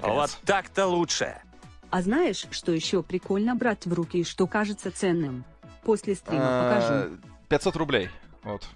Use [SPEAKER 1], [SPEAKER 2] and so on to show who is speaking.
[SPEAKER 1] Наконец.
[SPEAKER 2] Вот так-то лучше.
[SPEAKER 3] А знаешь, что еще прикольно брать в руки и что кажется ценным? После стрима покажу.
[SPEAKER 1] А, 500 рублей. Вот.